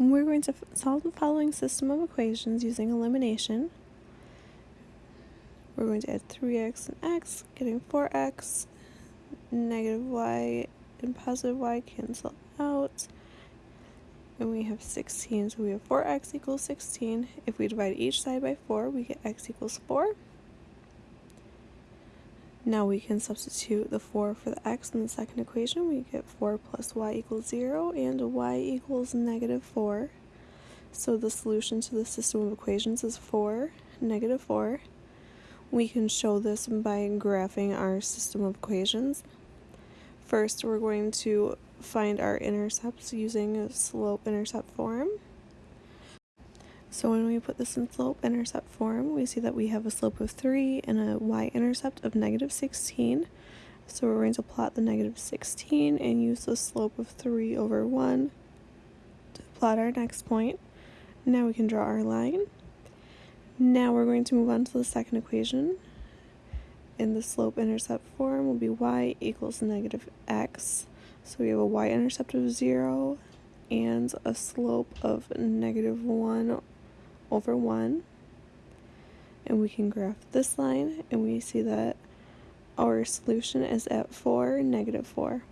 We're going to solve the following system of equations using elimination. We're going to add 3x and x, getting 4x, negative y and positive y cancel out, and we have 16. So we have 4x equals 16. If we divide each side by 4, we get x equals 4. Now we can substitute the 4 for the x in the second equation. We get 4 plus y equals 0 and y equals negative 4. So the solution to the system of equations is 4, negative 4. We can show this by graphing our system of equations. First, we're going to find our intercepts using a slope-intercept form. So when we put this in slope-intercept form, we see that we have a slope of 3 and a y-intercept of negative 16. So we're going to plot the negative 16 and use the slope of 3 over 1 to plot our next point. Now we can draw our line. Now we're going to move on to the second equation. In the slope-intercept form will be y equals negative x. So we have a y-intercept of 0 and a slope of negative 1 over 1 and we can graph this line and we see that our solution is at 4, negative 4.